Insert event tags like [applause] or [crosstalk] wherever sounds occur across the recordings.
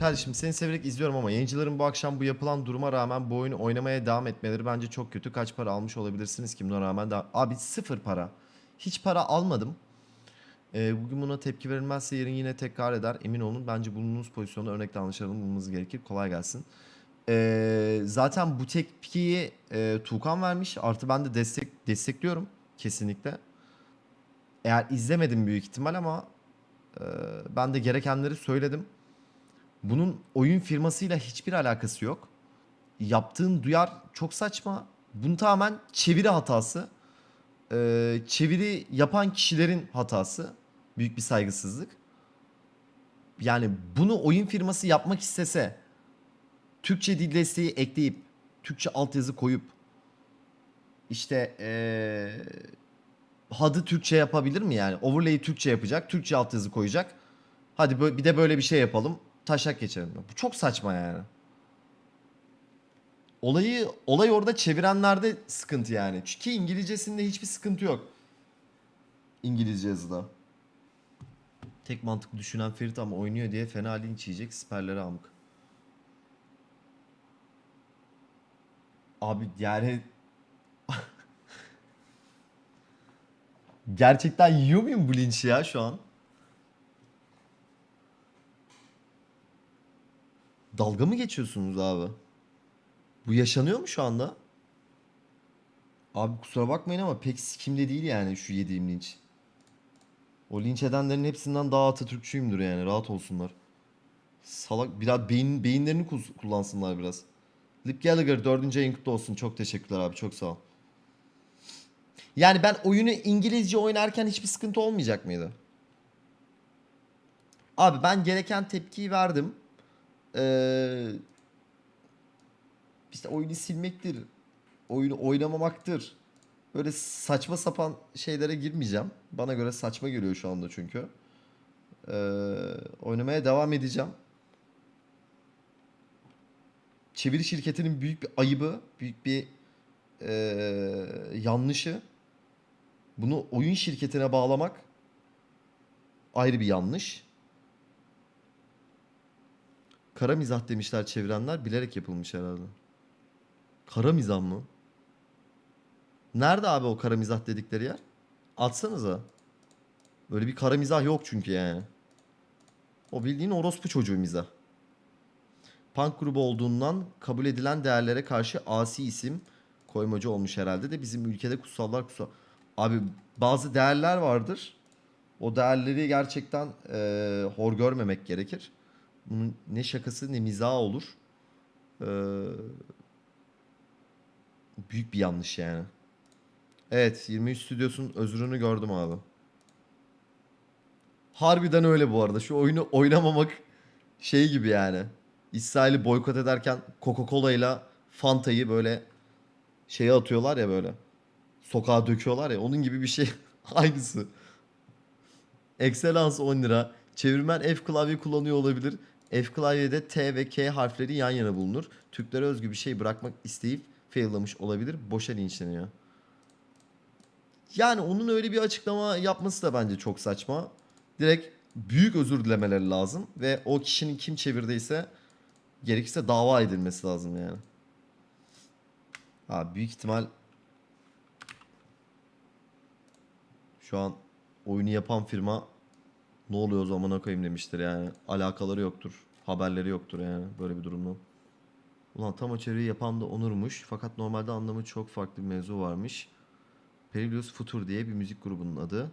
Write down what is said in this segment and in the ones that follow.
Kardeşim seni severek izliyorum ama yayıncıların bu akşam bu yapılan duruma rağmen bu oyunu oynamaya devam etmeleri bence çok kötü. Kaç para almış olabilirsiniz ki buna rağmen? Da... Abi sıfır para. Hiç para almadım. Ee, bugün buna tepki verilmezse yarın yine tekrar eder. Emin olun bence bulunduğunuz pozisyonda örnek davranışlarını bulmanız gerekir. Kolay gelsin. Ee, zaten bu tepkiyi e, Tuğkan vermiş. Artı ben de destek destekliyorum kesinlikle. Eğer izlemedim büyük ihtimal ama e, ben de gerekenleri söyledim. Bunun oyun firmasıyla hiçbir alakası yok. Yaptığın duyar çok saçma. Bunun tamamen çeviri hatası. Ee, çeviri yapan kişilerin hatası. Büyük bir saygısızlık. Yani bunu oyun firması yapmak istese Türkçe dil desteği ekleyip Türkçe altyazı koyup işte ee, HUD'ı Türkçe yapabilir mi yani? Overlay'i Türkçe yapacak, Türkçe altyazı koyacak. Hadi bir de böyle bir şey yapalım. Taşak geçelim. Bu çok saçma yani. Olayı olay orada çevirenlerde sıkıntı yani. Çünkü İngilizcesinde hiçbir sıkıntı yok. İngilizce yazıda. Tek mantıklı düşünen Ferit ama oynuyor diye fena linç yiyecek siperlere amık. Abi yani [laughs] Gerçekten yiyor muyum bu linçi ya şu an? Dalga mı geçiyorsunuz abi? Bu yaşanıyor mu şu anda? Abi kusura bakmayın ama pek sikimde değil yani şu yediğim linç. O linç edenlerin hepsinden daha Atatürkçüyümdür yani rahat olsunlar. Salak biraz beyin, beyinlerini kullansınlar biraz. Lip Gallagher 4. ayın kutlu olsun. Çok teşekkürler abi çok sağ ol. Yani ben oyunu İngilizce oynarken hiçbir sıkıntı olmayacak mıydı? Abi ben gereken tepkiyi verdim. Ee, işte oyunu silmektir. Oyunu oynamamaktır. Böyle saçma sapan şeylere girmeyeceğim. Bana göre saçma geliyor şu anda çünkü. Ee, oynamaya devam edeceğim. Çeviri şirketinin büyük bir ayıbı, büyük bir ee, yanlışı. Bunu oyun şirketine bağlamak ayrı bir yanlış. Kara mizah demişler çevirenler. Bilerek yapılmış herhalde. Kara mizah mı? Nerede abi o kara mizah dedikleri yer? Atsanıza. Böyle bir kara mizah yok çünkü yani. O bildiğin orospu çocuğu mizah. Punk grubu olduğundan kabul edilen değerlere karşı asi isim koymacı olmuş herhalde de bizim ülkede kutsallar kutsal. Abi bazı değerler vardır. O değerleri gerçekten eee, hor görmemek gerekir. Bunun ne şakası ne mizahı olur. Eee, büyük bir yanlış yani. Evet 23 stüdyosun özrünü gördüm abi. Harbiden öyle bu arada. Şu oyunu oynamamak şey gibi yani. İsrail'i boykot ederken Coca-Cola ile Fanta'yı böyle şeye atıyorlar ya böyle. Sokağa döküyorlar ya. Onun gibi bir şey. [laughs] Aynısı. Excellence 10 lira. Çevirmen F klavye kullanıyor olabilir. F klavyede T ve K harfleri yan yana bulunur. Türklere özgü bir şey bırakmak isteyip faillamış olabilir. Boşa linçleniyor. Yani onun öyle bir açıklama yapması da bence çok saçma. Direkt büyük özür dilemeleri lazım ve o kişinin kim çevirdiyse gerekirse dava edilmesi lazım yani. Ha büyük ihtimal şu an oyunu yapan firma ne oluyor o zamana koyayım demiştir yani. Alakaları yoktur. Haberleri yoktur yani böyle bir durumdan. Ulan tam çeviriyi yapan da Onur'muş. Fakat normalde anlamı çok farklı bir mevzu varmış. Perilous Futur diye bir müzik grubunun adı.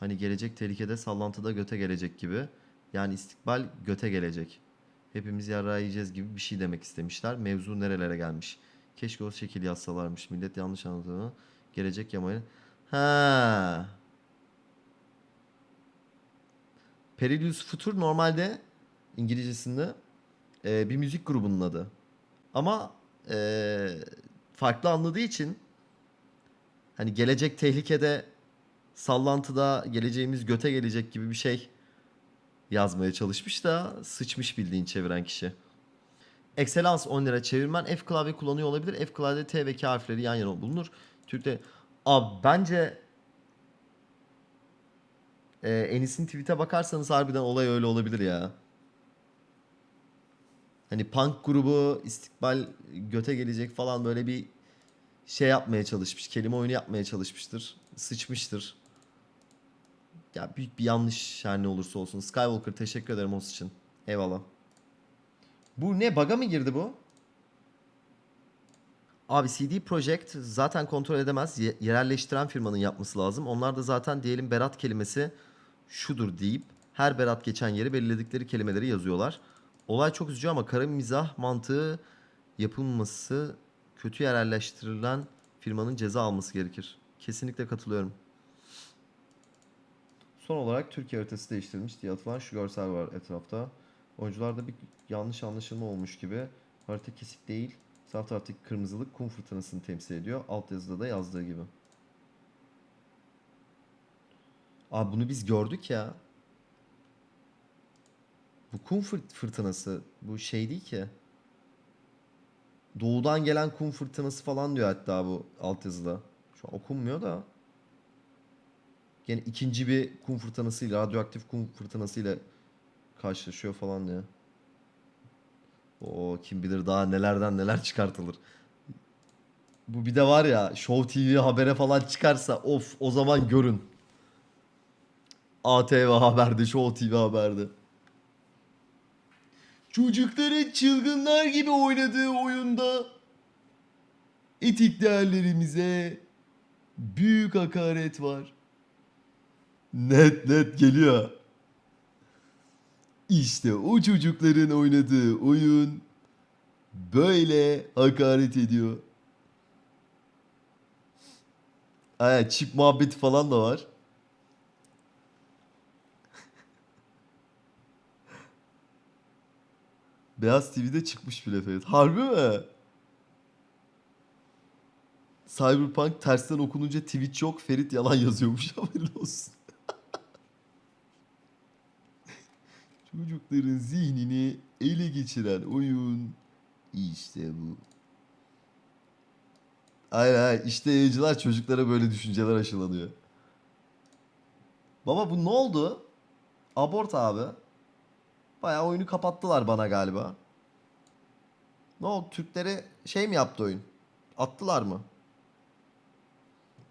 Hani gelecek tehlikede sallantıda göte gelecek gibi. Yani istikbal göte gelecek. Hepimiz yarrağı yiyeceğiz gibi bir şey demek istemişler. Mevzu nerelere gelmiş. Keşke o şekil yazsalarmış. Millet yanlış anladığını. Gelecek yamayı. Ha. Perilous Futur normalde İngilizcesinde e, bir müzik grubunun adı. Ama e, farklı anladığı için hani gelecek tehlikede sallantıda geleceğimiz göte gelecek gibi bir şey yazmaya çalışmış da sıçmış bildiğin çeviren kişi. Excellence 10 lira çevirmen F klavye kullanıyor olabilir. F klavyede T ve K harfleri yan yana bulunur. Türk'te Abi bence e, Enis'in tweet'e bakarsanız harbiden olay öyle olabilir ya. Hani punk grubu istikbal göte gelecek falan böyle bir şey yapmaya çalışmış. Kelime oyunu yapmaya çalışmıştır. Sıçmıştır. Ya büyük bir yanlış her ne olursa olsun. Skywalker teşekkür ederim o için. Eyvallah. Bu ne? Baga mı girdi bu? Abi CD Projekt zaten kontrol edemez. Ye- yerelleştiren firmanın yapması lazım. Onlar da zaten diyelim Berat kelimesi şudur deyip her Berat geçen yeri belirledikleri kelimeleri yazıyorlar. Olay çok üzücü ama kara mizah mantığı yapılması kötü yerelleştirilen firmanın ceza alması gerekir. Kesinlikle katılıyorum. Son olarak Türkiye haritası değiştirilmiş diye atılan şu görsel var etrafta. Oyuncularda bir yanlış anlaşılma olmuş gibi. Harita kesik değil. Sağ taraftaki kırmızılık kum fırtınasını temsil ediyor. Alt yazıda da yazdığı gibi. Abi bunu biz gördük ya. Bu kum fırt- fırtınası bu şey değil ki. Doğudan gelen kum fırtınası falan diyor hatta bu altyazıda. Şu an okunmuyor da. Yine ikinci bir kum fırtınasıyla, radyoaktif kum fırtınasıyla karşılaşıyor falan diyor. O kim bilir daha nelerden neler çıkartılır. Bu bir de var ya Show TV habere falan çıkarsa of o zaman görün. ATV haberde, Show TV haberde. Çocukların çılgınlar gibi oynadığı oyunda etik değerlerimize büyük hakaret var. Net net geliyor. İşte o çocukların oynadığı oyun böyle hakaret ediyor. Aya çip muhabbeti falan da var. Beyaz TV'de çıkmış bile Ferit. Harbi mi? Cyberpunk tersten okununca Twitch yok. Ferit yalan yazıyormuş [laughs] haberin olsun. Çocukların zihnini ele geçiren oyun işte bu. Aynen aynen. İşte yayıncılar çocuklara böyle düşünceler aşılanıyor. Baba bu ne oldu? Abort abi. Bayağı oyunu kapattılar bana galiba. Ne oldu? Türklere şey mi yaptı oyun? Attılar mı?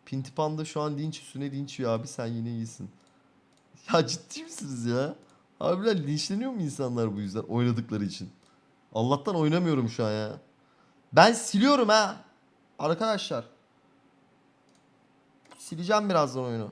Pintipanda şu an linç üstüne linç yiyor abi sen yine iyisin. [laughs] Ya ciddi misiniz ya? Harbiden linçleniyor mu insanlar bu yüzden oynadıkları için? Allah'tan oynamıyorum şu an ya. Ben siliyorum ha. Arkadaşlar. Sileceğim birazdan oyunu.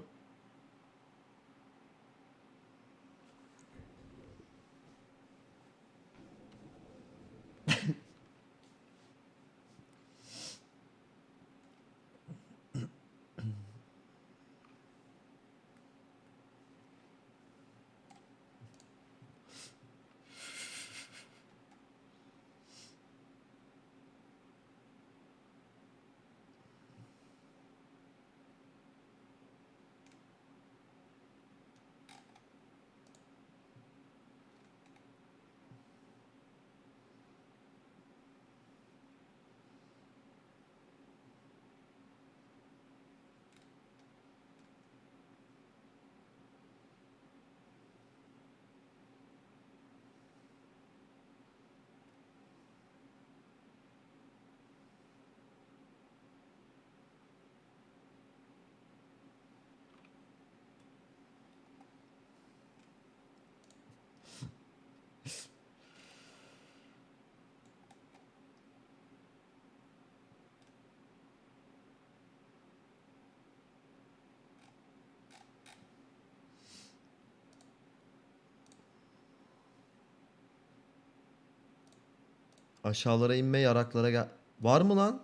Aşağılara inme yaraklara gel. Var mı lan?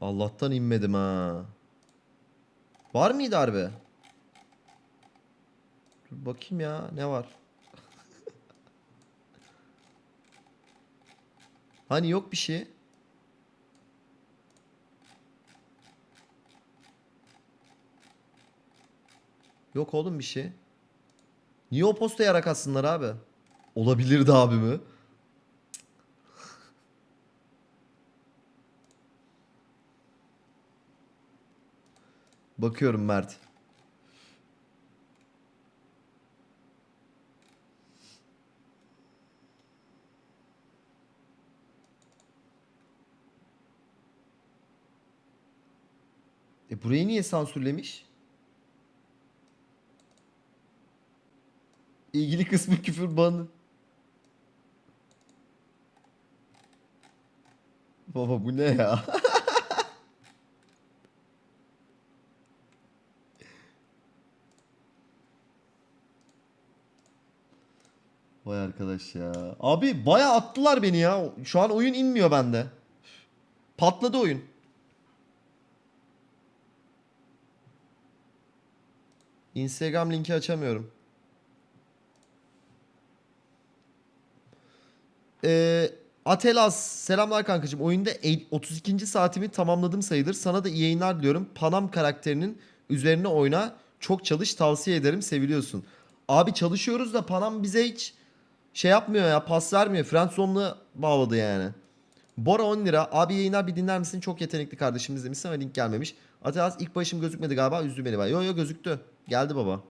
Allah'tan inmedim ha. Var mıydı harbi? Dur bakayım ya ne var? [laughs] hani yok bir şey. Yok oğlum bir şey. Niye o posta yarak atsınlar abi? Olabilirdi abi mi? Bakıyorum Mert. E burayı niye sansürlemiş? İlgili kısmı [laughs] küfür banı. Baba bu ne ya? [laughs] Vay arkadaş ya. Abi baya attılar beni ya. Şu an oyun inmiyor bende. Patladı oyun. Instagram linki açamıyorum. Ee, Atelas selamlar kankacığım. Oyunda el- 32. saatimi tamamladım sayılır. Sana da iyi yayınlar diliyorum. Panam karakterinin üzerine oyna. Çok çalış tavsiye ederim. Seviliyorsun. Abi çalışıyoruz da Panam bize hiç şey yapmıyor ya. Pas vermiyor. Friendzone'la bağladı yani. Bora 10 lira. Abi yayınlar bir dinler misin? Çok yetenekli kardeşimiz demişsin ama link gelmemiş. Atelas ilk başım gözükmedi galiba. Üzdü beni. Yo yo gözüktü. Geldi baba.